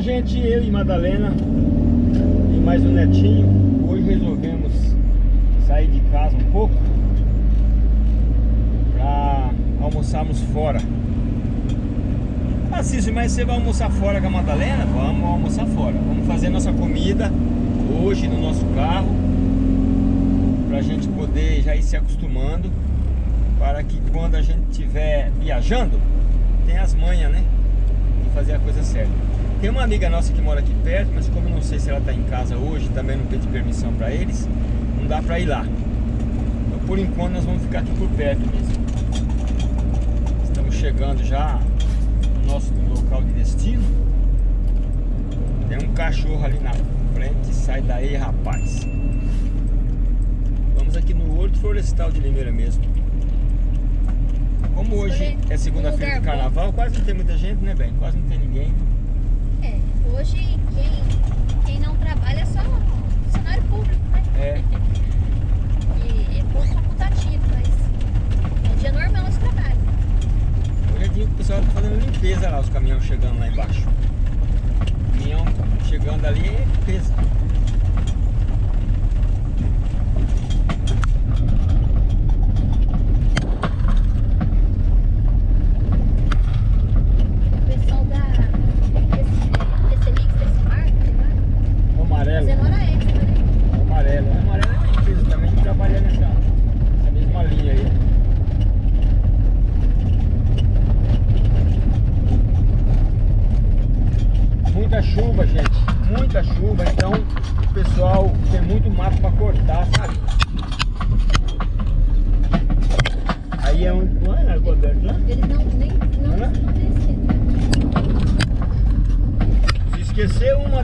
Olá gente, eu e Madalena e mais um netinho Hoje resolvemos sair de casa um pouco Pra almoçarmos fora Ah Cícero, mas você vai almoçar fora com a Madalena? Vamos almoçar fora Vamos fazer nossa comida hoje no nosso carro Pra gente poder já ir se acostumando Para que quando a gente estiver viajando Tem as manhas, né? Coisa certa tem uma amiga nossa que mora aqui perto, mas como eu não sei se ela está em casa hoje, também não pedi permissão para eles, não dá para ir lá. Então por enquanto nós vamos ficar aqui por perto mesmo. Estamos chegando já no nosso local de destino. Tem um cachorro ali na frente, sai daí rapaz. Vamos aqui no Horto Florestal de Limeira mesmo. Como hoje é segunda-feira de carnaval, quase não tem muita gente, né, bem? Quase não tem ninguém. É, hoje quem, quem não trabalha é só funcionário público, né? É. E é pouco facultativo, mas é dia normal esse trabalho. Hoje é dia que o pessoal tá fazendo limpeza lá, os caminhões chegando lá embaixo. O caminhão chegando ali é limpeza.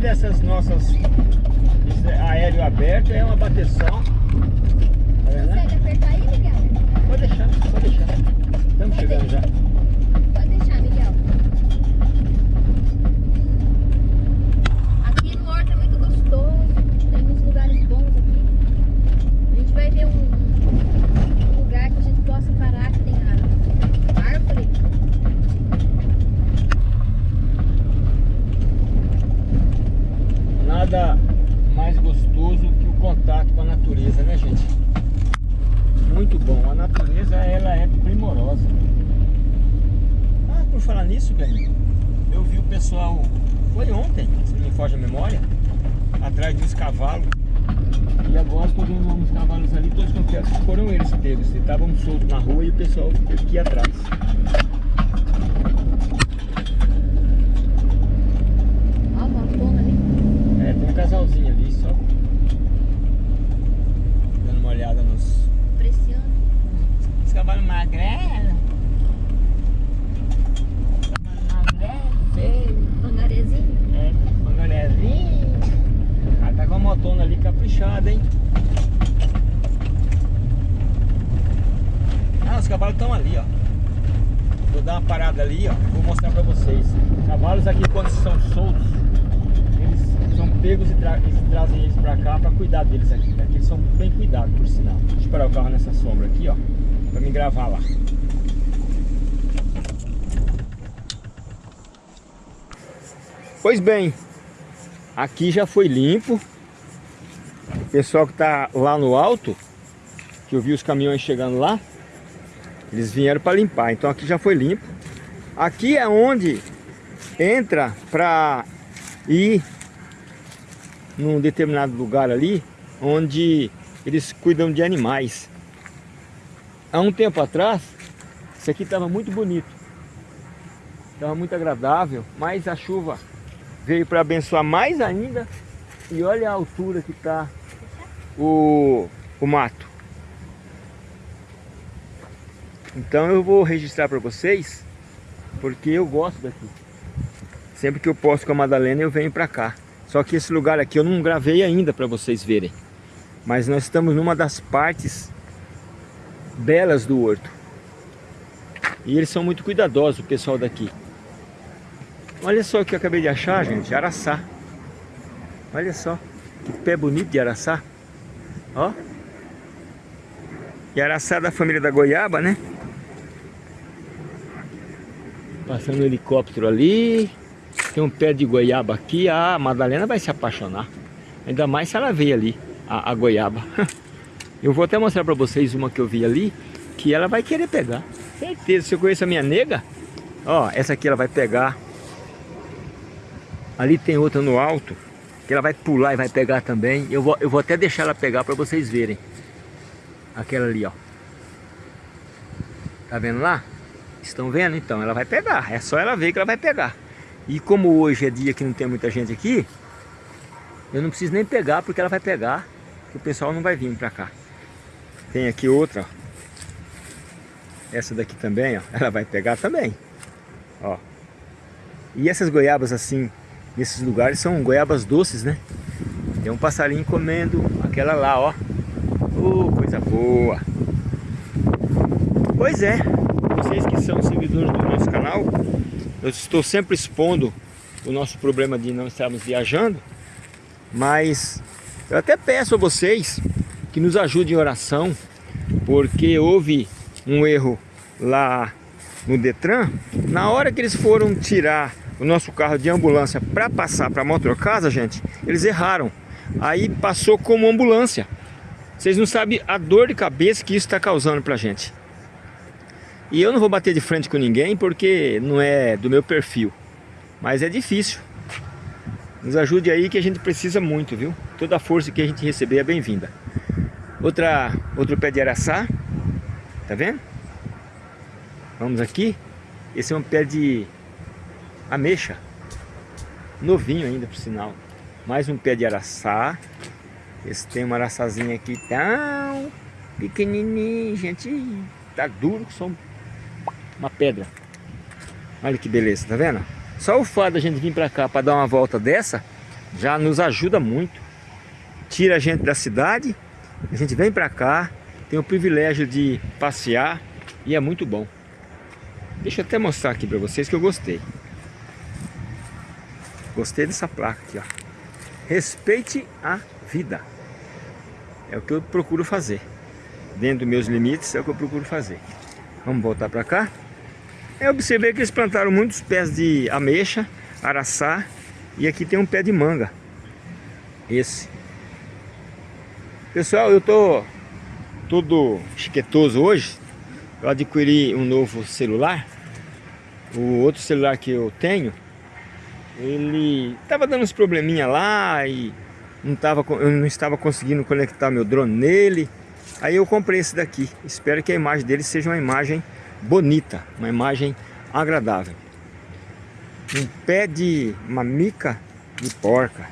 Dessas nossas aéreo aberto é uma bateção. Tá Consegue apertar aí, Miguel? Pode deixar, pode deixar. Estamos pode chegando já. Pode deixar, Miguel. Aqui no Horto é muito gostoso. Tem uns lugares bons aqui. A gente vai ver um, um lugar que a gente possa parar que tem árvore. Nada mais gostoso que o contato com a natureza, né gente? Muito bom, a natureza ela é primorosa. Ah, por falar nisso, velho, eu vi o pessoal, foi ontem, se não me foge a memória, atrás dos cavalos. E agora estou vendo uns cavalos ali, todos que foram eles que teve. Estavam soltos na rua e o pessoal teve que ir atrás. casalzinho ali só dando uma olhada nos. Preciando. Os cavalos magrelos. Pangarezinho? É, pangarezinho. Ah, tá com a motona ali caprichada, hein? Ah, os cavalos estão ali, ó. Vou dar uma parada ali, ó. Vou mostrar pra vocês. Cavalos aqui quando são soltos são pegos e, tra e trazem eles pra cá pra cuidar deles aqui. Aqui eles são bem cuidados, por sinal. Deixa eu parar o carro nessa sombra aqui, ó. Pra me gravar lá. Pois bem, aqui já foi limpo. O pessoal que tá lá no alto, que eu vi os caminhões chegando lá, eles vieram para limpar. Então aqui já foi limpo. Aqui é onde entra para ir num determinado lugar ali, onde eles cuidam de animais. Há um tempo atrás, isso aqui estava muito bonito, estava muito agradável, mas a chuva veio para abençoar mais ainda e olha a altura que está o, o mato. Então eu vou registrar para vocês, porque eu gosto daqui. Sempre que eu posso com a Madalena eu venho para cá. Só que esse lugar aqui eu não gravei ainda para vocês verem. Mas nós estamos numa das partes belas do horto. E eles são muito cuidadosos, o pessoal daqui. Olha só o que eu acabei de achar, gente, araçá. Olha só, que pé bonito de araçá. Ó. E araçá da família da goiaba, né? Passando um helicóptero ali. Tem um pé de goiaba aqui, a Madalena vai se apaixonar. Ainda mais se ela ver ali a, a goiaba. Eu vou até mostrar para vocês uma que eu vi ali, que ela vai querer pegar. Certeza, se eu conheço a minha nega, ó, essa aqui ela vai pegar. Ali tem outra no alto, que ela vai pular e vai pegar também. Eu vou, eu vou até deixar ela pegar para vocês verem. Aquela ali, ó. Tá vendo lá? Estão vendo? Então, ela vai pegar. É só ela ver que ela vai pegar. E como hoje é dia que não tem muita gente aqui, eu não preciso nem pegar porque ela vai pegar. Que o pessoal não vai vir pra cá. Tem aqui outra, ó. Essa daqui também, ó. Ela vai pegar também. Ó. E essas goiabas assim, nesses lugares, são goiabas doces, né? Tem um passarinho comendo aquela lá, ó. Oh, coisa boa. Pois é, vocês que são seguidores do nosso canal, eu estou sempre expondo o nosso problema de não estarmos viajando, mas eu até peço a vocês que nos ajudem em oração, porque houve um erro lá no Detran, na hora que eles foram tirar o nosso carro de ambulância para passar para a motocasa, gente, eles erraram. Aí passou como ambulância. Vocês não sabem a dor de cabeça que isso está causando para a gente. E eu não vou bater de frente com ninguém porque não é do meu perfil. Mas é difícil. Nos ajude aí que a gente precisa muito, viu? Toda a força que a gente receber é bem-vinda. Outra, outro pé de araçá. Tá vendo? Vamos aqui. Esse é um pé de ameixa. Novinho ainda, por sinal. Mais um pé de araçá. Esse tem uma araçazinha aqui tão pequenininho, gente. Tá duro só uma pedra. Olha que beleza, tá vendo? Só o fato da gente vir pra cá para dar uma volta dessa já nos ajuda muito. Tira a gente da cidade, a gente vem pra cá, tem o privilégio de passear e é muito bom. Deixa eu até mostrar aqui pra vocês que eu gostei. Gostei dessa placa aqui, ó. Respeite a vida. É o que eu procuro fazer. Dentro dos meus limites é o que eu procuro fazer. Vamos voltar para cá. Eu observei que eles plantaram muitos pés de ameixa, araçá e aqui tem um pé de manga. Esse. Pessoal, eu tô todo chiquetoso hoje. Eu adquiri um novo celular. O outro celular que eu tenho, ele tava dando uns probleminha lá e não tava, eu não estava conseguindo conectar meu drone nele. Aí eu comprei esse daqui. Espero que a imagem dele seja uma imagem bonita, uma imagem agradável. Um pé de mamica de porca,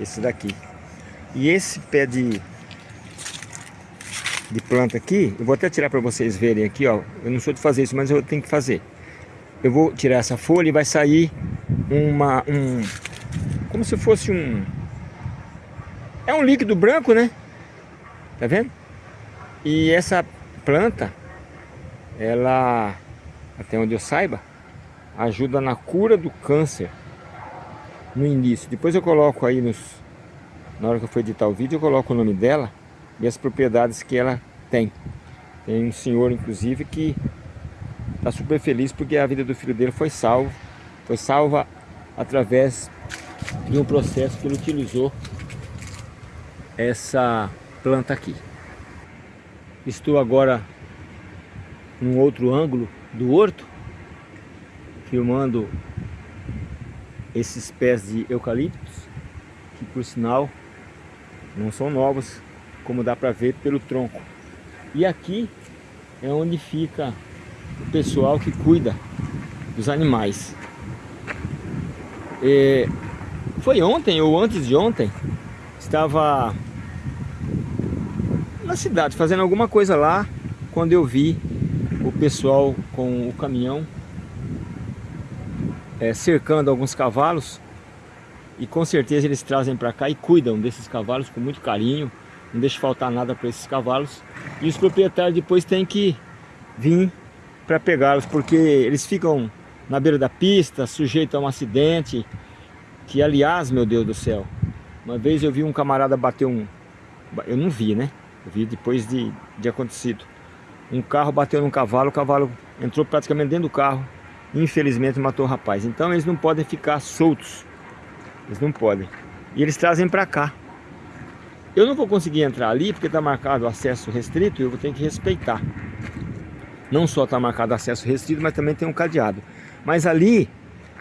esse daqui. E esse pé de, de planta aqui, eu vou até tirar para vocês verem aqui, ó. Eu não sou de fazer isso, mas eu tenho que fazer. Eu vou tirar essa folha e vai sair uma, um, como se fosse um, é um líquido branco, né? Tá vendo? E essa planta, ela, até onde eu saiba, ajuda na cura do câncer no início. Depois eu coloco aí nos, na hora que eu for editar o vídeo, eu coloco o nome dela e as propriedades que ela tem. Tem um senhor, inclusive, que está super feliz porque a vida do filho dele foi salvo. Foi salva através de um processo que ele utilizou essa planta aqui. Estou agora num outro ângulo do horto, filmando esses pés de eucaliptos, que por sinal não são novos, como dá para ver pelo tronco. E aqui é onde fica o pessoal que cuida dos animais. E foi ontem ou antes de ontem, estava na cidade fazendo alguma coisa lá, quando eu vi o pessoal com o caminhão é, cercando alguns cavalos. E com certeza eles trazem para cá e cuidam desses cavalos com muito carinho, não deixa faltar nada para esses cavalos. E os proprietários depois têm que vir para pegá-los porque eles ficam na beira da pista, sujeitos a um acidente que aliás, meu Deus do céu uma vez eu vi um camarada bater um eu não vi né? Eu vi depois de, de acontecido um carro bateu num cavalo, o cavalo entrou praticamente dentro do carro infelizmente matou o rapaz. Então eles não podem ficar soltos. Eles não podem. E eles trazem para cá. Eu não vou conseguir entrar ali porque está marcado acesso restrito e eu vou ter que respeitar. Não só está marcado acesso restrito, mas também tem um cadeado. Mas ali,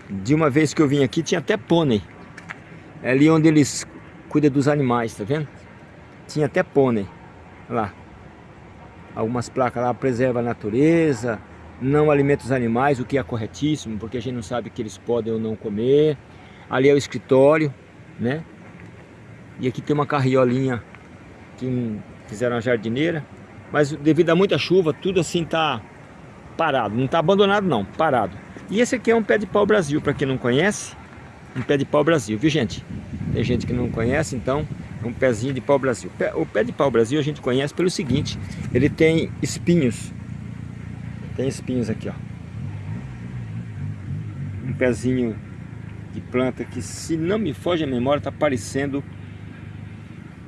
de uma vez que eu vim aqui, tinha até pônei. É ali onde eles cuidam dos animais, tá vendo? Tinha até pônei. Olha lá. Algumas placas lá, preserva a natureza, não alimenta os animais, o que é corretíssimo, porque a gente não sabe que eles podem ou não comer. Ali é o escritório, né? E aqui tem uma carriolinha que fizeram uma jardineira. Mas devido a muita chuva, tudo assim tá parado. Não tá abandonado não, parado. E esse aqui é um pé de pau Brasil, para quem não conhece. Um pé de pau Brasil, viu gente? Tem gente que não conhece, então um pezinho de pau Brasil. O pé de pau Brasil a gente conhece pelo seguinte, ele tem espinhos. Tem espinhos aqui, ó. Um pezinho de planta que, se não me foge a memória, tá parecendo...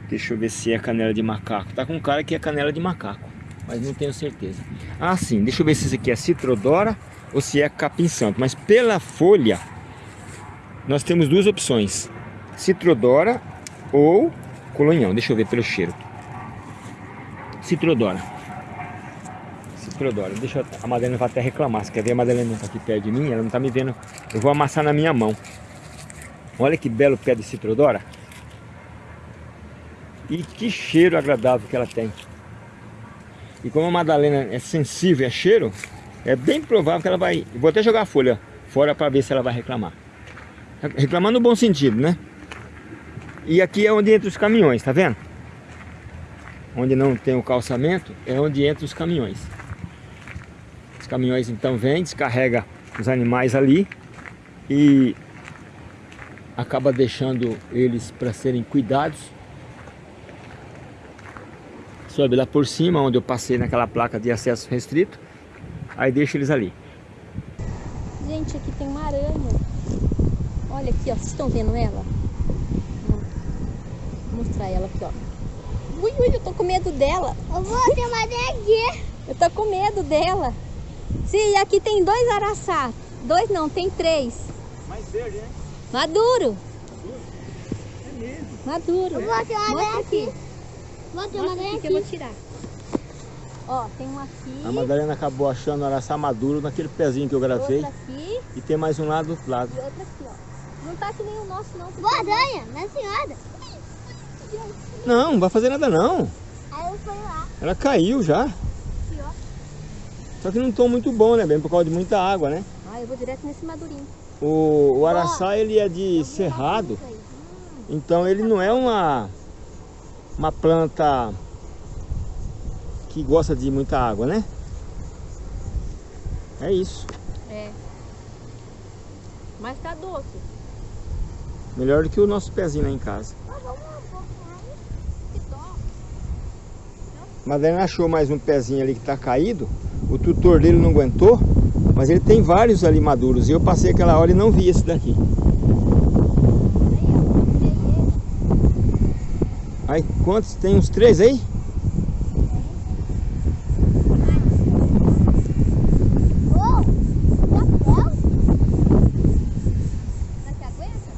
Deixa eu ver se é canela de macaco. Tá com cara que é canela de macaco, mas não tenho certeza. Ah, sim. Deixa eu ver se isso aqui é citrodora ou se é capim santo. Mas pela folha, nós temos duas opções. Citrodora ou colonhão. Deixa eu ver pelo cheiro. Citrodora. Citrodora. Deixa eu... A Madalena vai até reclamar. Você quer ver a Madalena está aqui perto de mim? Ela não está me vendo. Eu vou amassar na minha mão. Olha que belo pé de citrodora. E que cheiro agradável que ela tem. E como a Madalena é sensível a cheiro, é bem provável que ela vai... Vou até jogar a folha fora para ver se ela vai reclamar. Reclamar no bom sentido, né? E aqui é onde entra os caminhões, tá vendo? Onde não tem o calçamento, é onde entra os caminhões. Os caminhões então vêm, descarrega os animais ali e acaba deixando eles para serem cuidados. Sobe lá por cima, onde eu passei naquela placa de acesso restrito, aí deixa eles ali. Gente, aqui tem uma aranha. Olha aqui, ó, vocês estão vendo ela? Mostrar ela aqui, ó. Ui, ui, eu tô com medo dela. Eu vou ter uma aqui. Eu tô com medo dela. Sim, aqui tem dois araçá. Dois não, tem três. Mais verde, né? Maduro. Maduro? É mesmo. Maduro. Eu vou ter uma Mostra aqui. aqui. Vou ter Mostra uma aqui que eu vou tirar. Ó, tem um aqui. A Madalena acabou achando araçá maduro naquele pezinho que eu gravei. Aqui E tem mais um lá do outro lado. e outra aqui, ó. Não tá que nem o nosso, não. Boa aranha, minha senhora. Não, não vai fazer nada não. Aí eu fui lá. Ela caiu já. Só que não tom muito bom, né? Bem por causa de muita água, né? Ah, eu vou direto nesse madurinho. O, o araçá, ele é de cerrado. Então ele não é uma, uma planta que gosta de muita água, né? É isso. É. Mas tá doce. Melhor do que o nosso pezinho lá em casa. Que Madalena achou mais um pezinho ali que tá caído. O tutor dele não aguentou. Mas ele tem vários ali maduros. E eu passei aquela hora e não vi esse daqui. Aí, quantos? Tem uns três aí? Ô, papel. Será que aguenta?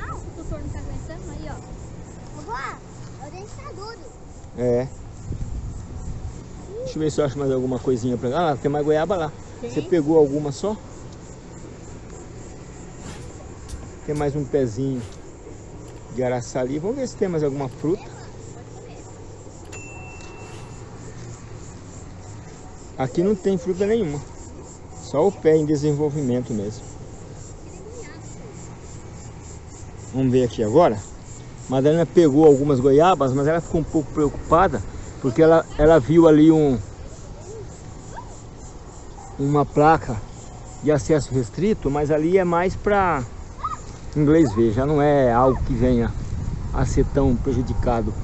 Ah, o tutor não tá aguentando aí, ó. Vovó, eu tenho que tá duro. É. Deixa eu ver se eu acho mais alguma coisinha pra. Ah, lá, tem mais goiaba lá. Tem? Você pegou alguma só? Tem mais um pezinho de araçá ali. Vamos ver se tem mais alguma fruta. Aqui não tem fruta nenhuma. Só o pé em desenvolvimento mesmo. Vamos ver aqui agora. Madalena pegou algumas goiabas, mas ela ficou um pouco preocupada porque ela, ela viu ali um uma placa de acesso restrito, mas ali é mais para inglês ver, já não é algo que venha a ser tão prejudicado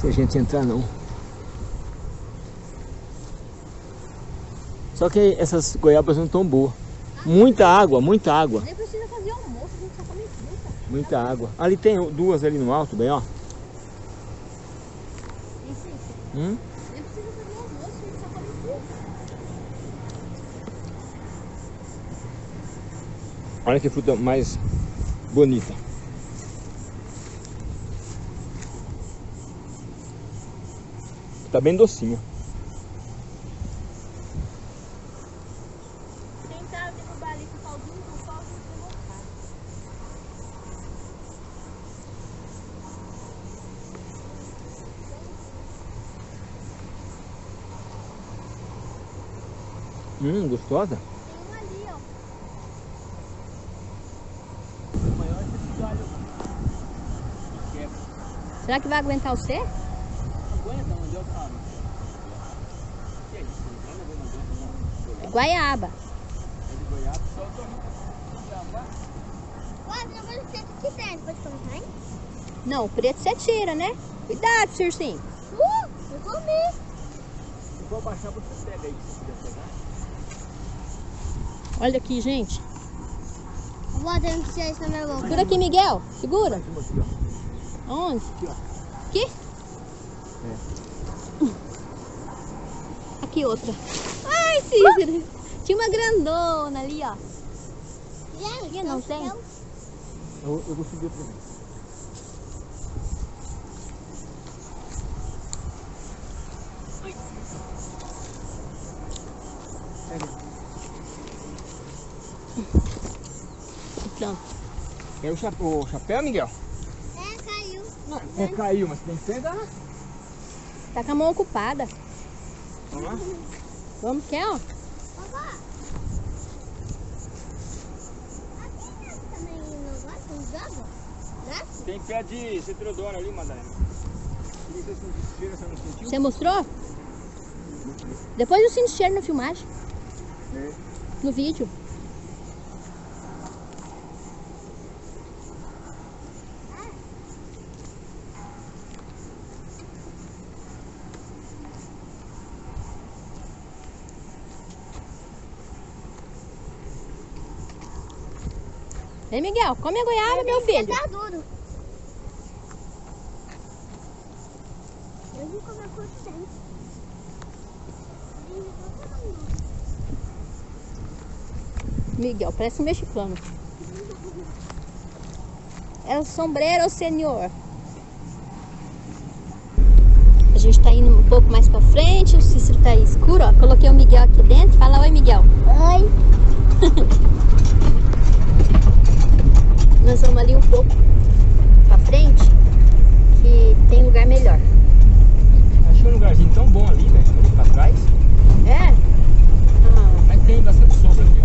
se a gente entrar não. Só que essas goiabas não estão boas. Muita água, muita água, Nem precisa fazer almoço, a gente só come fruta. muita água. Ali tem duas ali no alto, bem ó. Isso, isso. Hum? Olha que fruta mais bonita. Tá bem docinho. Tentaram derrubar ali com pauzinho, pauzinho. Hum, gostosa? Tem um ali, ó. Será que vai aguentar o C? É Guaiaba. Ó, tem uma coisa aqui dentro. Pode colocar, hein? Não, o preto você tira, né? Cuidado, Circinho. Uh, eu comi. vou baixar você pega aí, se quiser pegar. Olha aqui, gente. Vou ter que tirar isso na minha boca. Segura aqui, Miguel. Segura. Onde? Aqui? Aqui outra. Ai, Cícero. Tinha uma grandona ali, ó. Gente, não tem? eu- Eu, vou subir outra vez. Pronto. O chapéu, o chapéu, Miguel? É, caiu. Mas tem que pegar. Tá com a mão ocupada. Vamos lá? Vamos, quer, ó? Tem pé de citrodora ali, Madalena. Você mostrou? Depois eu sinto cheiro na filmagem, É. no vídeo. Vem, Miguel, come a goiaba, meu filho. Tá duro. Eu vou comer por cento. Miguel, parece um mexicano. É o sombreiro, senhor. A gente tá indo um pouco mais pra frente, o Cícero tá escuro, ó. Coloquei o Miguel aqui dentro. Fala oi, Miguel. Oi. Nós vamos ali um pouco pra frente, que tem lugar melhor. Achei um lugarzinho tão bom ali, né? Ali pra trás. É? Ah, Mas tem bastante sombra aqui,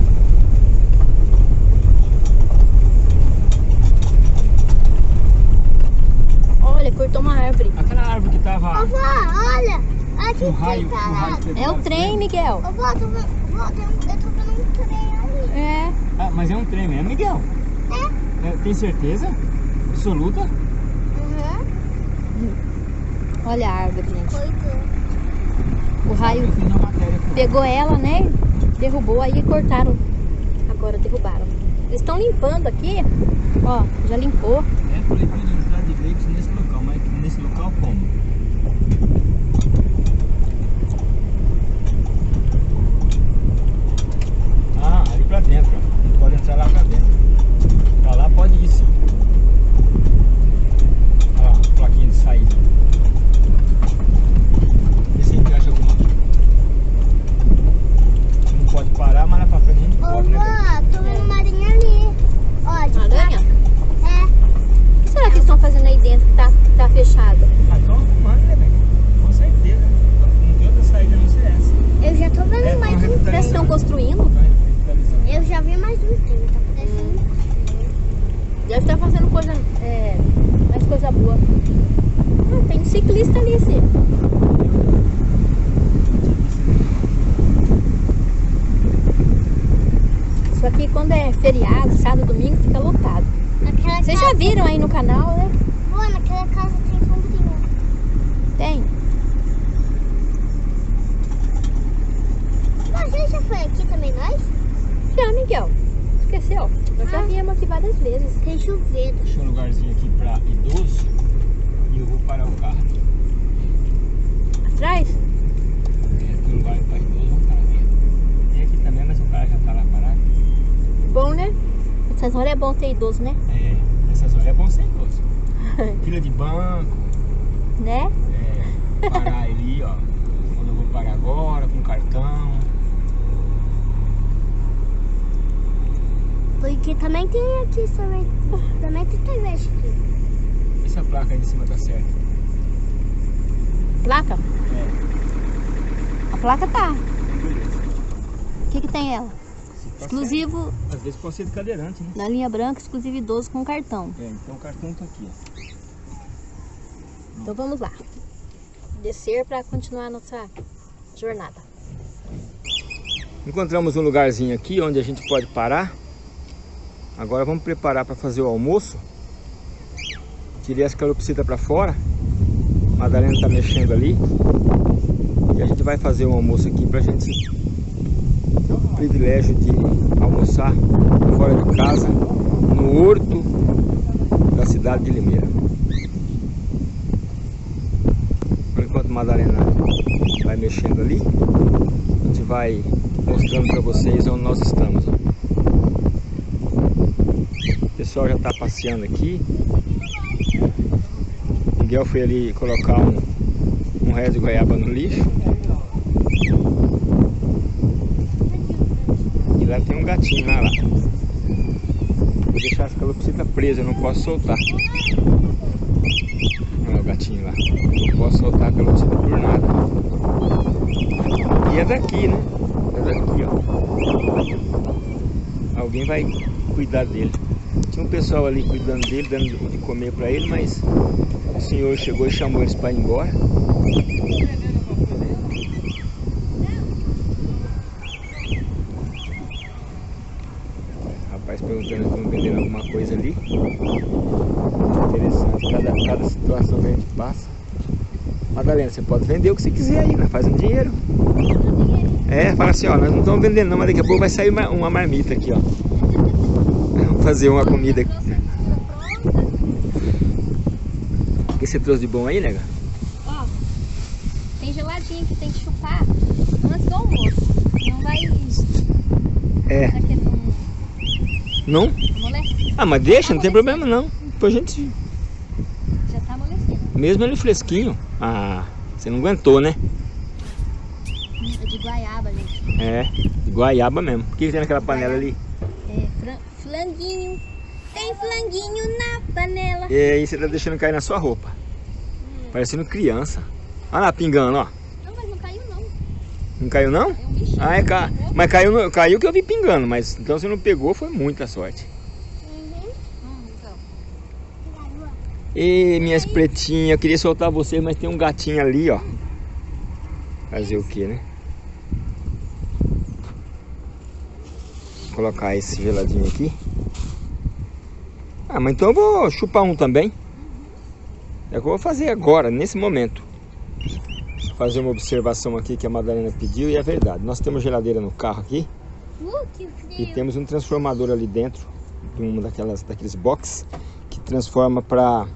ó. olha, cortou uma árvore. Aquela árvore que tava Vovó, olha. Aqui com raio, tem com raio É o trem, Miguel. Vovó, tô vendo, vovó, tem um- eu tô vendo um trem ali. É. Ah, mas é um trem mesmo, Miguel? É? Tem certeza? Absoluta? Aham. Olha a árvore, gente. Cortou. O raio pegou ela, né? Derrubou, aí cortaram. Agora derrubaram. Eles estão limpando aqui. Ó, já limpou. É proibido entrar de veículos nesse local, mas nesse local como? Ah, ali pra dentro, ó. Não pode entrar lá pra dentro. Pra lá pode ir sim. Olha lá, a plaquinha de saída. Vê se a gente acha alguma. Não pode parar, mas lá pra frente a gente pode, né? Vovó, tô vendo uma aranha ali. Ó, de Aranha? É. O que será que eles estão fazendo aí dentro que tá, tá fechado? Ah, estão arrumando, né, velho? Com certeza. Não tem outra saída a não ser essa. Eu já tô vendo É, mais tão um Parece que estão construindo. Tá revitalizando. Eu já vi mais um trem, tá parecendo. Deve estar fazendo coisa, é, mais coisa boa. Ah, tem um ciclista ali, sim. Isso aqui quando é feriado, sábado, domingo, fica lotado. Naquela Vocês já casa, viram aí no canal, né? Pô, naquela casa tem sombrinha. Tem. Mas você já foi aqui também, nós? Já, Miguel. Esqueceu? Nós já Ah. viemos aqui várias vezes. Tem chuveiro. Deixa um lugarzinho aqui pra idoso e eu vou parar o carro. Atrás? É, tem um lugar pra idoso, vamos parar aqui. Tem aqui também, mas o cara já tá lá parado. Bom, né? Essas horas é bom ter idoso, né? É, nessas horas é bom ser idoso. Fila de banco, Né? é, parar ali, ó. Quando eu vou parar agora, com cartão. Porque também tem aqui também. Também tem TV aqui. Essa placa aí em cima tá certa. Placa? É, A placa tá. O que que tem ela? Se tá Exclusivo certo. Às vezes pode ser de cadeirante, né? na linha branca, exclusivo idoso com cartão. É, então o cartão tá aqui, ó. Então vamos lá. Descer para continuar nossa jornada. Encontramos um lugarzinho aqui onde a gente pode parar. Agora vamos preparar para fazer o almoço. Tirei as calopsitas para fora. A Madalena está mexendo ali. E a gente vai fazer um almoço aqui para a gente o privilégio de almoçar fora de casa, no horto da cidade de Limeira. Por enquanto a Madalena vai mexendo ali, a gente vai mostrando para vocês onde nós estamos. O pessoal já está passeando aqui. Miguel foi ali colocar um, um de goiaba no lixo. E lá tem um gatinho lá. lá. Vou deixar as calopsitas presas, eu não posso soltar. Olha o gatinho lá. Não posso soltar a calopsita por nada. E é daqui, né? É daqui, ó. Alguém vai cuidar dele. Tinha um pessoal ali cuidando dele, dando de comer pra ele, mas o senhor chegou e chamou eles para ir embora. Rapaz perguntando se estão vendendo alguma coisa ali. Interessante, cada, cada situação que a gente passa. Madalena, você pode vender o que você quiser aí, né? faz um dinheiro. É, fala assim, ó, nós não estamos vendendo não, mas daqui a pouco vai sair uma, uma marmita aqui, ó. Vamos fazer uma comida aqui. O que você trouxe de bom aí, nega? Ó, tem geladinho que tem que chupar antes do almoço. Não vai. É. Que não Não? Ah, mas deixa, não tem problema não. Depois a gente... Já tá amolecendo. Mesmo ele fresquinho. Ah, você não aguentou, né? É de guaiaba, gente. É, de guaiaba mesmo. O que, que tem naquela panela ali? É flanguinho. Tem flanguinho na panela. E aí você tá deixando cair na sua roupa. Parecendo criança. Olha lá, pingando, ó. Não, mas não caiu não. Não caiu não? É um bichinho. Ah, é, ca... mas caiu, caiu que eu vi pingando, mas então você não pegou, foi muita sorte. Uhum. Hum, então. Garoa. E minhas pretinhas, eu queria soltar vocês, mas tem um gatinho ali, ó. Fazer o que, né? Vou colocar esse geladinho aqui. Ah, mas então eu vou chupar um também. É o que eu vou fazer agora, nesse momento. Fazer uma observação aqui que a Madalena pediu e é verdade. Nós temos geladeira no carro aqui. Uh, E temos um transformador ali dentro de uma daquelas daqueles box que transforma para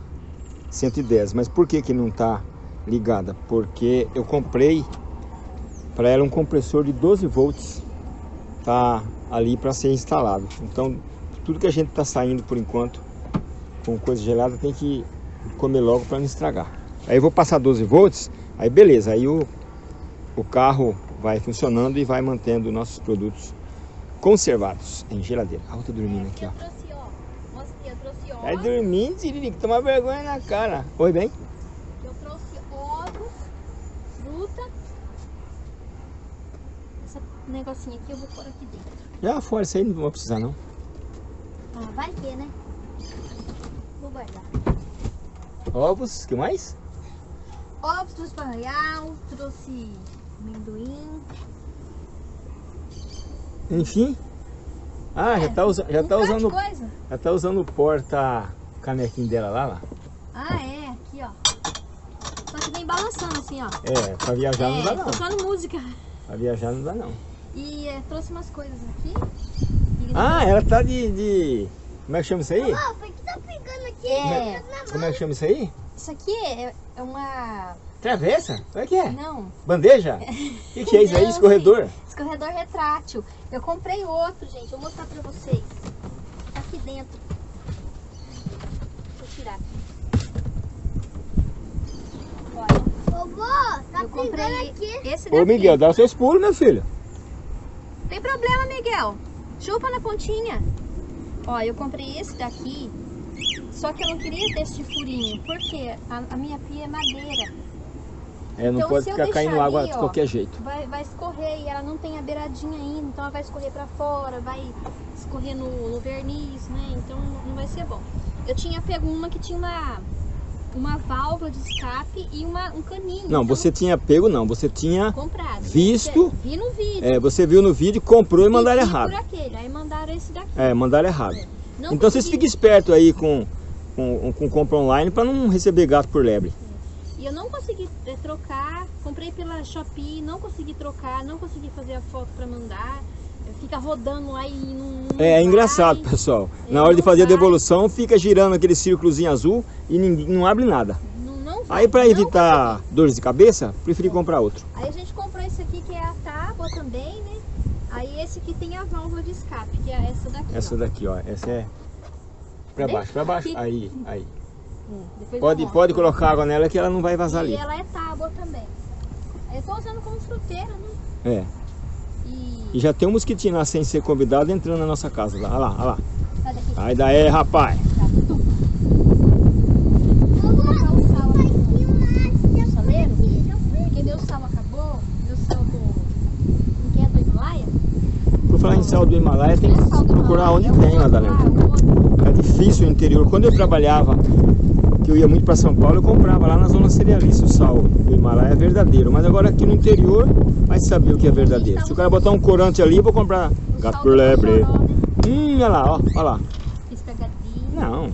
110. Mas por que que não está ligada? Porque eu comprei para ela um compressor de 12 volts tá ali para ser instalado. Então tudo que a gente está saindo por enquanto com coisa gelada tem que comer logo para não estragar. Aí eu vou passar 12 volts, aí beleza, aí o, o carro vai funcionando e vai mantendo nossos produtos conservados em geladeira. A outra dormindo aqui. Eu ó. Mostra aqui, eu trouxe Vai dormindo, Siririca, toma vergonha na cara. Oi, bem? Eu trouxe ovos, fruta. Esse negocinho aqui eu vou pôr aqui dentro. Já fora, isso aí não vou precisar não. Ah, vai que, né? Vou guardar. Ovos, que mais? Ovos trouxe Royal, trouxe amendoim. Enfim. Ah, já É, tá, usa, já um tá usando, coisa. já tá usando o porta canequinho dela lá, lá. Ah, é, aqui, ó. Só que vem balançando assim, ó. É, pra viajar não dá é, não. tocando música. Pra viajar não dá não. E é, trouxe umas coisas aqui. Ah, ela tá de, de... Como é que chama isso aí? Ó, foi que tá pegando aqui. É. na Como é que chama isso aí? Isso aqui é, é uma... Travessa? O é que é? Não. Bandeja? O que, que, é isso aí? Escorredor? Escorredor retrátil. Eu comprei outro, gente. Vou mostrar pra vocês. Tá aqui dentro. Deixa eu tirar aqui. Vovô, tá eu comprei aqui. esse daqui. Ô, Miguel, dá seu seus pulos, meu filho. Tem problema, Miguel. Chupa na pontinha. Ó, eu comprei esse daqui. Só que eu não queria desse furinho. Porque a, a minha pia é madeira. É, não Então, pode ficar caindo água ali, de ó, qualquer jeito. Vai, vai escorrer e ela não tem a beiradinha ainda. Então ela vai escorrer pra fora, vai escorrer no, no verniz, né? Então não vai ser bom. Eu tinha pego uma que tinha uma, uma válvula de escape e uma, um caninho. Não, então você tinha pego não, você tinha... comprado. visto, Vi no vídeo. É, você viu no vídeo, comprou e mandaram Pedi errado. por aquele, aí mandaram esse daqui. É, mandaram errado. Então vocês consegui- fiquem espertos aí com, com, com compra online para não receber gato por lebre. E eu não consegui eh, trocar, comprei pela Shopee, não consegui trocar, não consegui fazer a foto pra mandar. Eh, Fica rodando lá e não. não É, é engraçado, pessoal. É, Na hora de fazer a devolução, fica girando aquele círculozinho azul e ninguém, não abre nada. Não, não Aí para evitar dores de cabeça, preferi comprar outro. Aí a gente comprou esse aqui que é a tábua também, né? Aí esse aqui tem a válvula de escape, que é essa daqui. Essa ó. daqui, ó, essa é para baixo, para baixo. aqui. Aí, aí. É, Pode, pode colocar água nela que ela não vai vazar E ali. ela é tábua também. Aí Eu tô usando como fruteira, né? É. E. E já tem um mosquitinho lá sem ser convidado entrando na nossa casa. Lá, olha lá, olha lá. Sai daqui. Sai daí, rapaz. Tá? Por falar em sal do Himalaia, tem é que procurar onde é tem, Madalena. Difícil o interior. Quando eu trabalhava, que eu ia muito para São Paulo, eu comprava lá na zona cerealista o sal do Himalaia é verdadeiro. Mas agora aqui no interior, vai saber o que é verdadeiro. Se o cara botar um corante ali, eu vou comprar gato por lebre. Hum, olha lá, ó, olha lá. Não,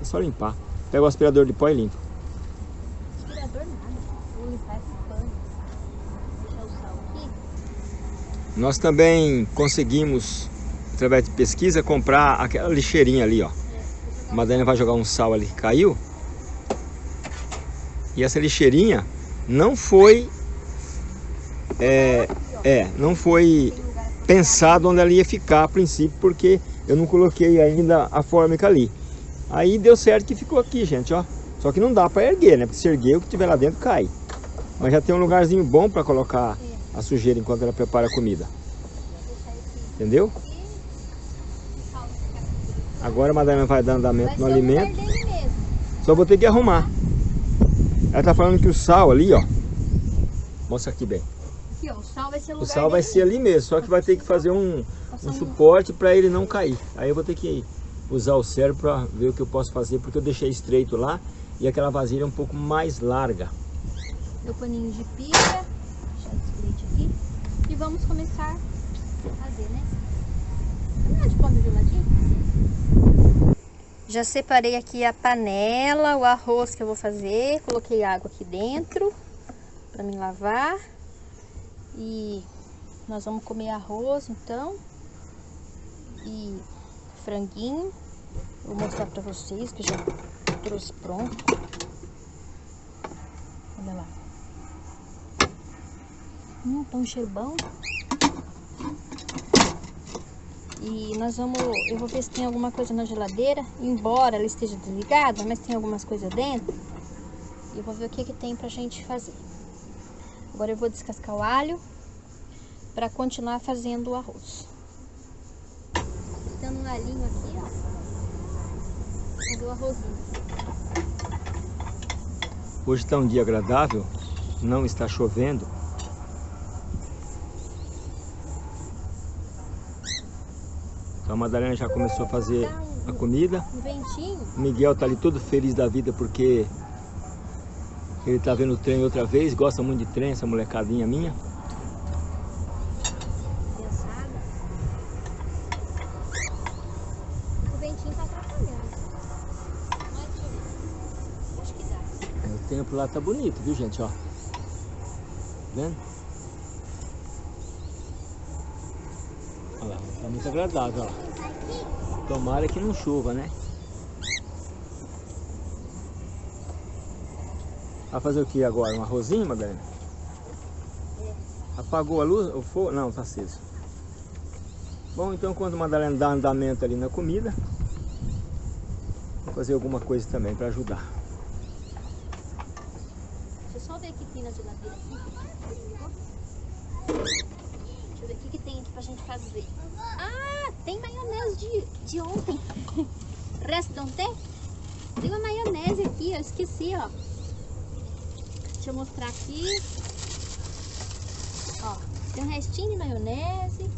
é só limpar. Pega o aspirador de pó e limpa. Aspirador nada. Vou limpar esse pano. Deixar o sal aqui. Nós também conseguimos, através de pesquisa, comprar aquela lixeirinha ali, ó. A Madalena vai jogar um sal ali que caiu. E essa lixeirinha não foi. É, é, não foi pensado onde ela ia ficar a princípio, porque eu não coloquei ainda a fórmica ali. Aí deu certo que ficou aqui, gente, ó. Só que não dá para erguer, né? Porque se erguer, o que tiver lá dentro cai. Mas já tem um lugarzinho bom para colocar a sujeira enquanto ela prepara a comida. Entendeu? Agora a Madalena vai dar andamento Vai no alimento. Só vou ter que arrumar. Ela tá falando que o sal ali, ó. Mostra aqui bem. Aqui, ó, o sal vai ser o sal vai ser ali mesmo, só que vai ter que fazer um, um um- suporte para ele não cair. Aí eu vou ter que usar o cérebro para ver o que eu posso fazer, porque eu deixei estreito lá e aquela vasilha é um pouco mais larga. meu paninho de pia, deixar esse leite aqui e vamos começar a fazer, né? Vamos de pano geladinho? Já separei aqui a panela, o arroz que eu vou fazer, coloquei água aqui dentro para me lavar e nós vamos comer arroz então e franguinho. Vou mostrar para vocês que já trouxe pronto. Olha lá. Hum, tá um cheiro bom. E nós vamos, eu vou ver se tem alguma coisa na geladeira, embora ela esteja desligada, mas tem algumas coisas dentro. E eu vou ver o que que tem pra gente fazer. Agora eu vou descascar o alho para continuar fazendo o arroz. Dando um alhinho aqui, ó. Fazer o arrozinho. Hoje está um dia agradável, não está chovendo. Então a Madalena já começou a fazer a comida. Ventinho. O Miguel tá ali todo feliz da vida porque ele tá vendo o trem outra vez, gosta muito de trem, essa molecadinha minha. O ventinho tá atrapalhando. O tempo lá tá bonito, viu gente, ó. Vendo? Olha lá, tá muito agradável, ó. Tomara que não chova, né? Vai fazer o que agora? Um arrozinho, Madalena? Apagou a luz? O fogo? Não, tá aceso. Bom, então quando a Madalena dá andamento ali na comida, vou fazer alguma coisa também para ajudar. Deixa eu só ver tem na geladeira aqui. Deixa eu ver o que, que tem aqui gente fazer. Ah, tem maionese de, de ontem. Resto não tem? Tem uma maionese aqui, eu esqueci, ó. Deixa eu mostrar aqui. Ó, tem um restinho de maionese.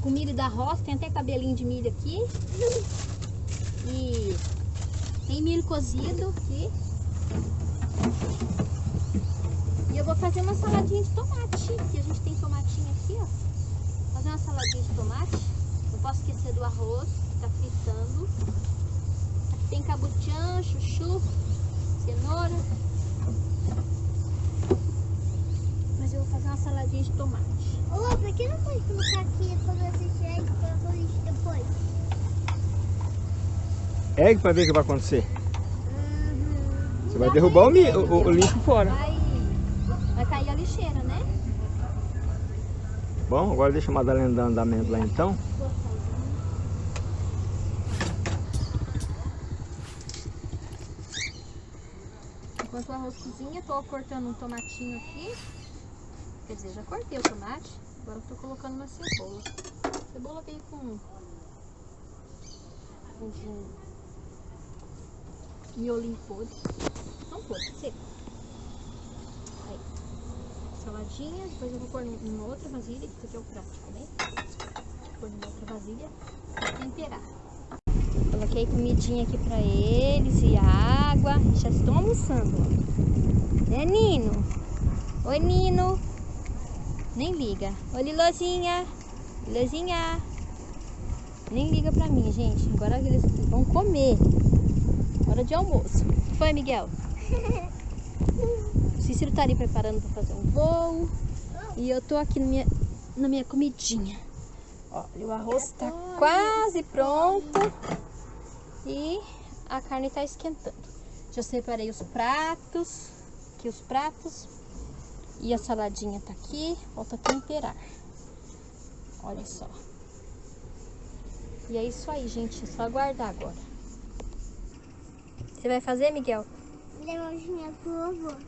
Com milho da roça, tem até cabelinho de milho aqui. E tem milho cozido aqui. E eu vou fazer uma saladinha de tomate, que a gente tem. Fazer uma saladinha de tomate. Não posso esquecer do arroz, que tá fritando. Aqui tem cabuchã, chuchu, cenoura. Mas eu vou fazer uma saladinha de tomate. Ô, por que não pode colocar aqui quando você tirar e colocar o lixo depois? Ergue pra ver o que vai acontecer. Uhum. Você vai derrubar o, o- o lixo fora. Vai, vai cair a lixeira, né? Bom, agora deixa a Madalena dar andamento lá então. Enquanto o arroz cozinha, tô cortando um tomatinho aqui. Quer dizer, já cortei o tomate. Agora tô colocando uma cebola. A cebola veio com com miolinho podre. Não podre, seco. Saladinha. Depois eu vou pôr numa outra vasilha, que aqui é o prático, né? Vou pôr numa outra vasilha pra temperar. Coloquei comidinha aqui pra eles e água. Já estão almoçando. ó. Né, Nino? Oi, Nino. Nem liga. Oi, Lilozinha. Lilozinha. Nem liga pra mim, gente. Agora eles vão comer. Hora de almoço. Foi, Miguel? O Cícero tá ali preparando pra fazer um voo. E eu tô aqui na minha, na minha comidinha. Ó, e o arroz tá quase pronto. E a carne tá esquentando. Já separei os pratos. Aqui os pratos. E a saladinha tá aqui. Falta temperar. Olha só. E é isso aí, gente. É só aguardar agora. Você vai fazer, Miguel?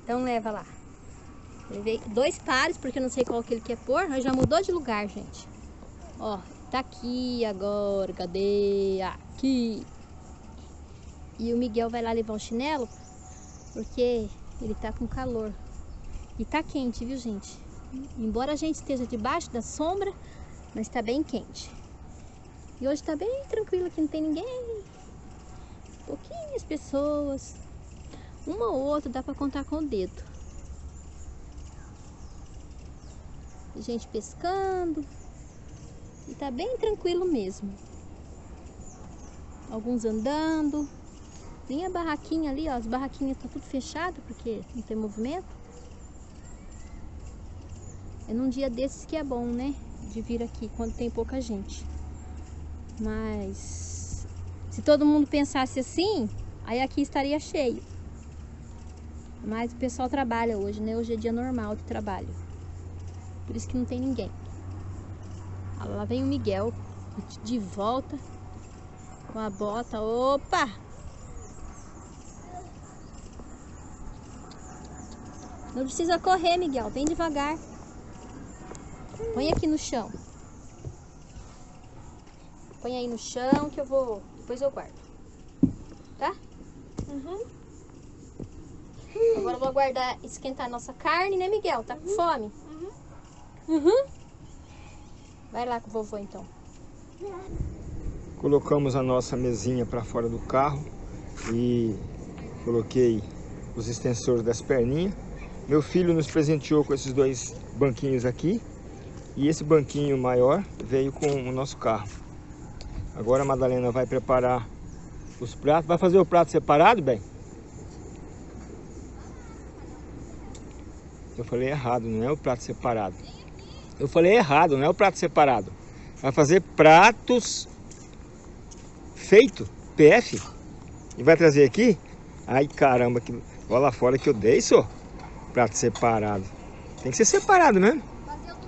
Então leva lá. Levei dois pares, porque eu não sei qual que ele quer pôr. Mas já mudou de lugar, gente. Ó, tá aqui agora. Cadê? Aqui. E o Miguel vai lá levar o chinelo, porque ele tá com calor. E tá quente, viu, gente? Embora a gente esteja debaixo da sombra, mas tá bem quente. E hoje tá bem tranquilo aqui, não tem ninguém. Pouquinhas pessoas. Uma ou outra dá pra contar com o dedo. Gente pescando. E tá bem tranquilo mesmo. Alguns andando. Tem a barraquinha ali, ó. As barraquinhas tá tudo fechado porque não tem movimento. É num dia desses que é bom, né? De vir aqui quando tem pouca gente. Mas se todo mundo pensasse assim, aí aqui estaria cheio. Mas o pessoal trabalha hoje, né? Hoje é dia normal de trabalho. Por isso que não tem ninguém. Ah, Lá vem o Miguel de volta com a bota. Opa! Não precisa correr, Miguel. Vem devagar. Põe aqui no chão. Põe aí no chão que eu vou. Depois eu guardo. Tá? Uhum. Agora eu vou aguardar esquentar a nossa carne, né, Miguel? Tá com fome? Uhum. Vai lá com o vovô então. Colocamos a nossa mesinha para fora do carro e coloquei os extensores das perninhas. Meu filho nos presenteou com esses dois banquinhos aqui e esse banquinho maior veio com o nosso carro. Agora a Madalena vai preparar os pratos. Vai fazer o prato separado, bem? Eu falei errado, não é o prato separado. Eu falei errado, não é o prato separado. Vai fazer pratos feito, PF. E vai trazer aqui? Ai caramba, que... olha lá fora que eu dei só. Prato separado. Tem que ser separado mesmo.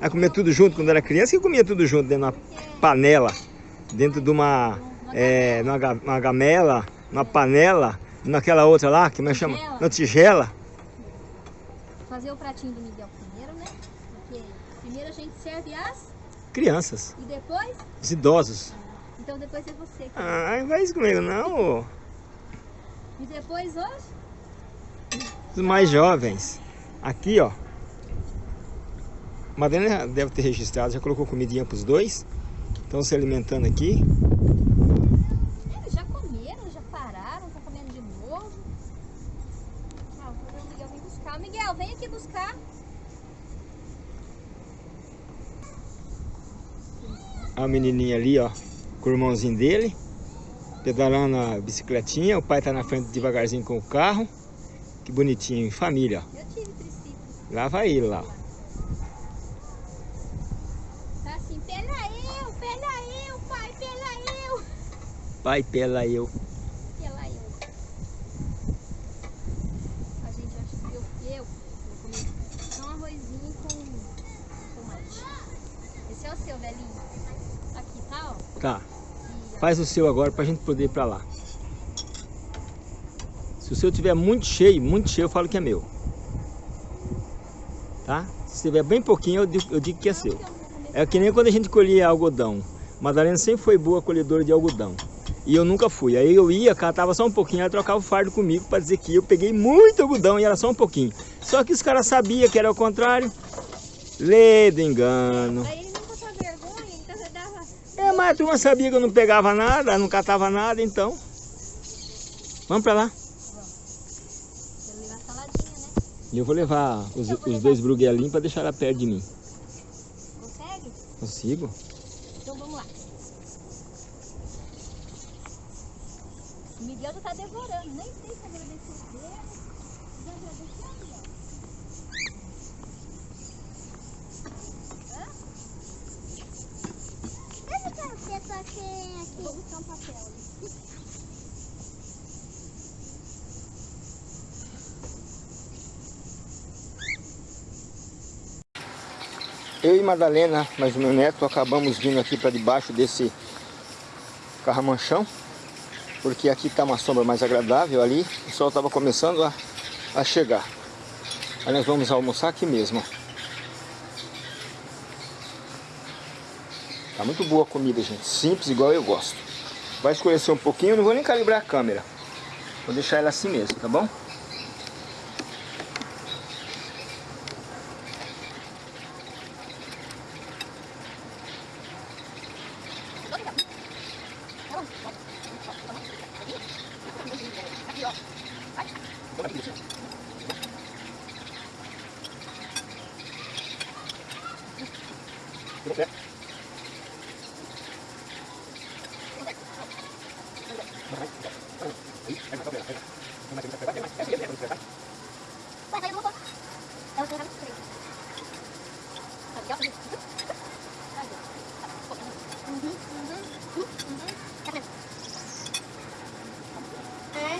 Vai comer tudo junto quando era criança que comia tudo junto dentro de uma panela. Dentro de uma, é, numa, uma gamela, numa panela, naquela outra lá, que nós chama? Na tigela. Fazer o pratinho do Miguel primeiro, né? Porque primeiro a gente serve as Crianças, e depois... os idosos. Então depois é você. que- Ai, não faz isso comigo não. E depois hoje... Os mais jovens. Aqui, ó. Madalena deve ter registrado, já colocou comidinha pros dois. Estão se alimentando aqui. Eles já comeram, já pararam, estão comendo de novo. Ah, vou ver o Miguel vem buscar. Miguel, vem aqui buscar. A menininha ali, ó, com o irmãozinho dele, pedalando a bicicletinha. O pai tá na frente devagarzinho com o carro. Que bonitinho, família, ó. Eu tive triciclo. Lá vai ele lá. ó. Tá assim, pela eu, pela eu, pai, pela eu. Pai, pela eu. Pela eu. A gente acha que eu, eu vou comer só um arrozinho com tomate. Esse é o seu, velhinho. Aqui, tá, ó. Tá. E, Faz o seu agora pra gente poder ir pra lá. Se o seu tiver muito cheio, muito cheio, eu falo que é meu. Tá? Se tiver bem pouquinho, eu digo, eu digo que é seu. É que nem quando a gente colhia algodão. Madalena sempre foi boa colhedora de algodão. E eu nunca fui. Aí eu ia, catava só um pouquinho, ela trocava o fardo comigo para dizer que eu peguei muito algodão e era só um pouquinho. Só que os caras sabiam que era o contrário. Lê do engano. Aí ele não passou vergonha, então você dava. É, mas a turma sabia que eu não pegava nada, não catava nada, então. Vamos pra lá. E eu vou levar os, vou os levar. dois bruguelinhos para deixar ela perto de mim. Consegue? Consigo? Então vamos lá. O Miguel já tá devorando, nem sei se agradecer dele. Já agradeceu, Miguel? Eu não quero ser só quem aqui. Vou buscar um papel ali. Eu e Madalena, mas o meu neto, acabamos vindo aqui para debaixo desse carramanchão, porque aqui está uma sombra mais agradável ali, o sol estava começando a, a chegar. Aí nós vamos almoçar aqui mesmo. Tá muito boa a comida, gente. Simples, igual eu gosto. Vai escurecer um pouquinho, não vou nem calibrar a câmera. Vou deixar ela assim mesmo, tá bom? Mais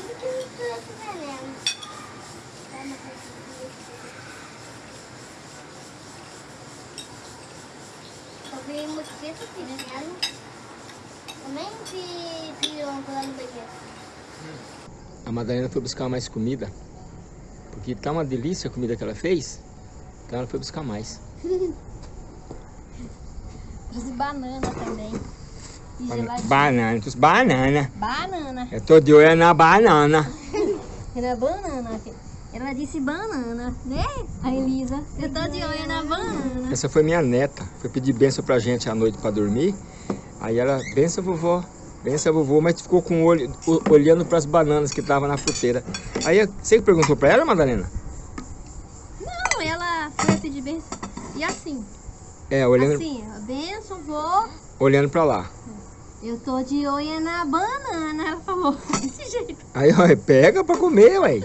do que os outros venenos. Eu vi mosquito pequeno. Também vi pirongo lá no banheiro. A Madalena foi buscar mais comida, porque tá uma delícia a comida que ela fez, então ela foi buscar mais. Trouxe banana também. E geladinho. Banana, trouxe banana. Banana. Eu tô de olho na banana. Era banana. Ela disse banana, né? A Elisa. Eu tô de olho na banana. Essa foi minha neta, foi pedir benção pra gente à noite pra dormir. Aí ela, benção vovó, benção vovô, mas ficou com o olho, o- olhando pras bananas que estavam na fruteira. Aí você que perguntou pra ela, Madalena? Não, ela foi pedir benção. E assim, É, olhando, assim, benção, vou. olhando pra lá. Eu tô de olho na banana. Ela falou desse jeito. Aí, ó, pega pra comer, ué.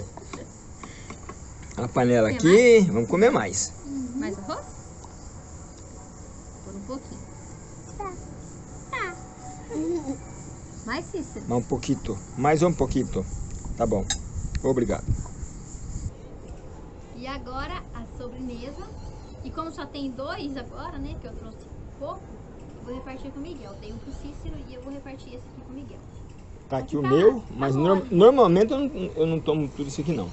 A panela aqui, vamos comer mais. Mais arroz? Por um pouquinho. Tá. Mais cícero, Mais um pouquinho. Mais um pouquinho. Tá bom. Obrigado. E agora a sobremesa. E como só tem dois agora, né? Que eu trouxe pouco, eu vou repartir com o Miguel. Tem um pro Cícero e eu vou repartir esse aqui com o Miguel. Tá aqui o meu, mas no, normalmente eu não, eu não tomo tudo isso aqui não. Né?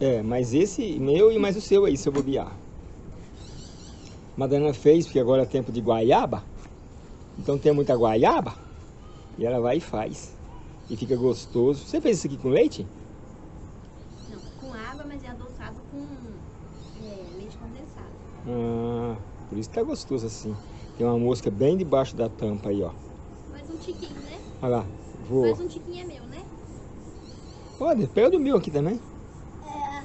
Né? É, mas esse meu e mais o seu aí, se eu bobear. Madalena fez, porque agora é tempo de guaiaba. Então tem muita guaiaba. E ela vai e faz. E fica gostoso. Você fez isso aqui com leite? Não, com água, mas é adoçado com é, leite condensado. Ah, por isso que tá gostoso assim. Tem uma mosca bem debaixo da tampa aí, ó. Mais um tiquinho, né? Olha lá, vou... Mais um tiquinho é meu, né? Pode, pega do meu aqui também. É,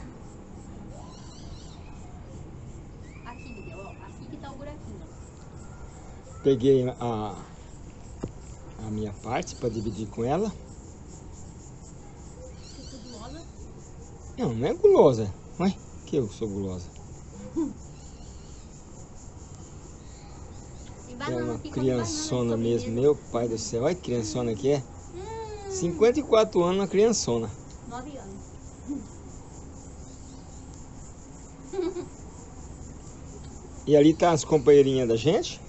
Aqui, Miguel, ó. Aqui que tá o buraquinho. Peguei a, a minha parte para dividir com ela. Gulosa. Não, não é gulosa. Ué, que eu sou gulosa. É uma criançona de mesmo, meu pai do céu. Olha que criançona que é. Hum, 54 anos, uma criançona. nove anos. E ali tá as companheirinhas da gente.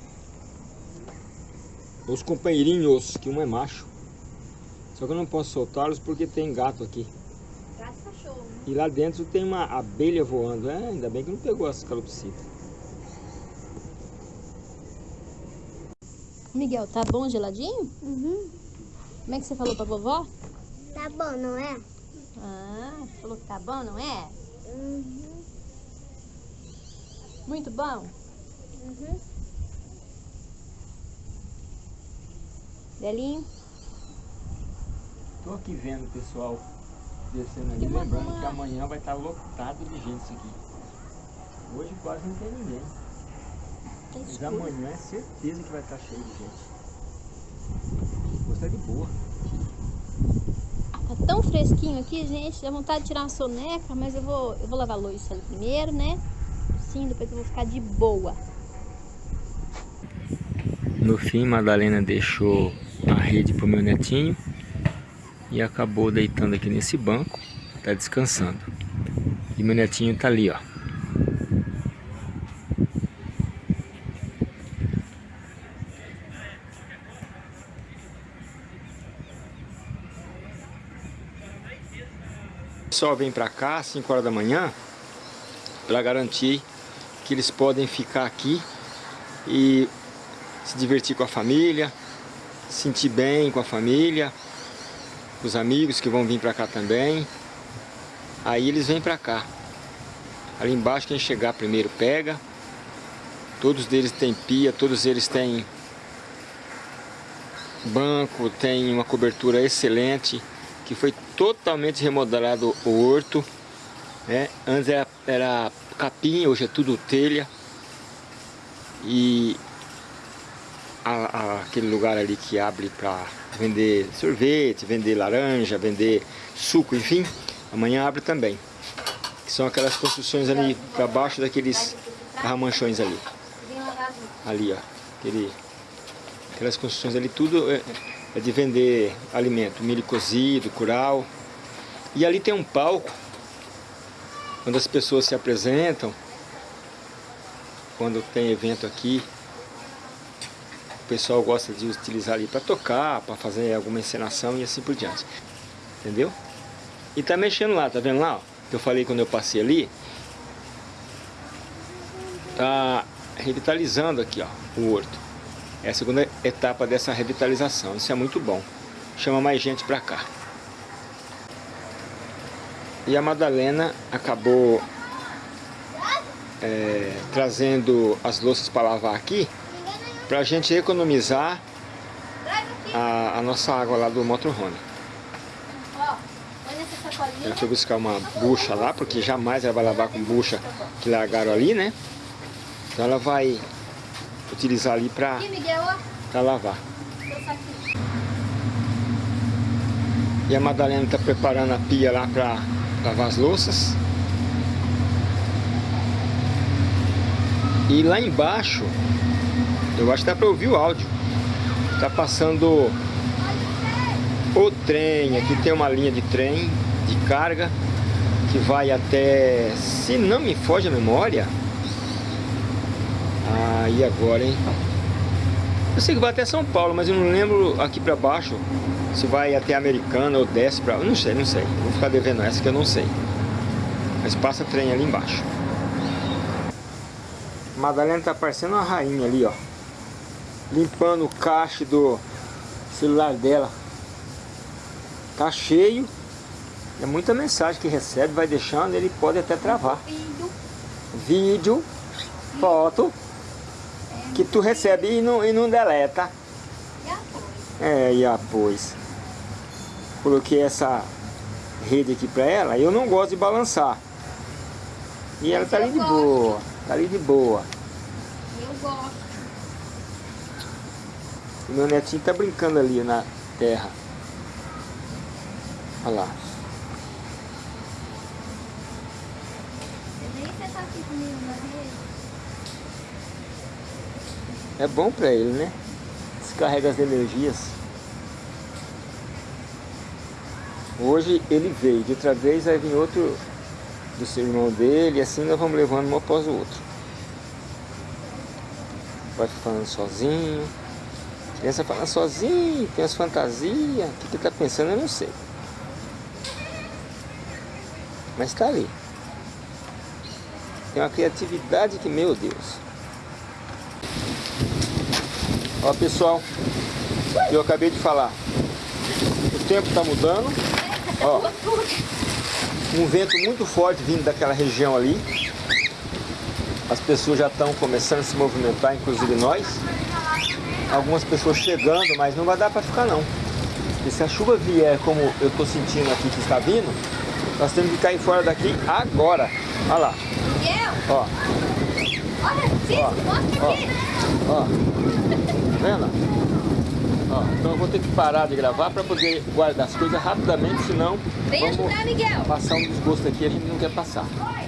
Os companheirinhos, que um é macho. Só que eu não posso soltá-los porque tem gato aqui. Gato e cachorro. né? E lá dentro tem uma abelha voando. É, ainda bem que não pegou as calopsitas. Miguel, tá bom geladinho? uhum. Como é que você falou pra vovó? Tá bom, não é? Ah, falou que tá bom, não é? Uhum. Muito bom? Uhum. Belinho? Tô aqui vendo o pessoal descendo ali, lembrando uma- que amanhã vai estar lotado de gente isso aqui. Hoje quase não tem ninguém. Tá Mas escuro. amanhã é certeza que vai estar cheio de gente. Tá de boa. Tá tão fresquinho aqui, gente. Dá vontade de tirar uma soneca, mas eu vou, eu vou lavar a louça ali primeiro, né? Sim, depois eu vou ficar de boa. No fim, Madalena deixou rede pro meu netinho e acabou deitando aqui nesse banco, tá descansando. E meu netinho tá ali, ó. O pessoal vem pra cá às 5 horas da manhã para garantir que eles podem ficar aqui e se divertir com a família, sentir bem com a família, os amigos que vão vir para cá também. Aí eles vêm para cá. Ali embaixo quem chegar primeiro pega. Todos deles têm pia, todos eles têm banco, tem uma cobertura excelente, que foi totalmente remodelado o horto. Né? Antes era, era capim, hoje é tudo telha. E a- a- aquele lugar ali que abre para vender sorvete, vender laranja, vender suco, enfim, amanhã abre também. Que são aquelas construções ali para baixo daqueles carramanchões ali. Ali, ó. Aquele, aquelas construções ali, tudo é, é de vender alimento, milho cozido, curau. E ali tem um palco, onde as pessoas se apresentam, quando tem evento aqui. Pessoal gosta de utilizar ali para tocar, para fazer alguma encenação e assim por diante. Entendeu? E tá mexendo lá, tá vendo lá? ó? Que eu falei quando eu passei ali. Tá revitalizando aqui, ó, o horto. É a segunda etapa dessa revitalização. Isso é muito bom. Chama mais gente para cá. E a Madalena acabou é, trazendo as louças para lavar aqui para a gente economizar a, a nossa água lá do motorhome. Ela foi buscar uma bucha lá, porque jamais ela vai lavar com bucha que largaram ali, né? Então ela vai utilizar ali para lavar. E a Madalena está preparando a pia lá para lavar as louças. E lá embaixo, eu acho que dá para ouvir o áudio. Está passando o trem. Aqui tem uma linha de trem de carga que vai até, se não me foge a memória, ah, e agora, hein? Eu sei que vai até São Paulo, mas eu não lembro aqui para baixo se vai até Americana ou desce para... Não sei, não sei. Vou ficar devendo essa que eu não sei. Mas passa trem ali embaixo. Madalena tá parecendo uma rainha ali, ó. Limpando o caixa do celular dela. Tá cheio. É muita mensagem que recebe, vai deixando, ele pode até travar. Vídeo, foto, que tu recebe e não, e não deleta. E. É, e após. Coloquei essa rede aqui pra ela, eu não gosto de balançar. E ela tá ali de boa, tá ali de boa. Eu gosto. O meu netinho tá brincando ali na terra. Olha lá. É bom pra ele, né? Descarrega as energias. Hoje ele veio, de outra vez vai vir outro do seu irmão dele, e assim nós vamos levando um após o outro. Vai falando sozinho. Criança falando sozinho, tem as fantasias. O que que tá pensando eu não sei. Mas tá ali. Tem uma criatividade que, meu Deus. Ó pessoal, eu acabei de falar. O tempo está mudando. Ó, um vento muito forte vindo daquela região ali. As pessoas já estão começando a se movimentar, inclusive nós. Algumas pessoas chegando, mas não vai dar para ficar não. E se a chuva vier como eu estou sentindo aqui que está vindo, nós temos que cair fora daqui agora. Olha lá, Miguel, ó, olha, Cisco, mostra ó. aqui. ó. Tá vendo? Ó, então eu vou ter que parar de gravar para poder guardar as coisas rapidamente, senão Vem ajudar, Miguel. passar um desgosto aqui, a gente não quer passar. Oi.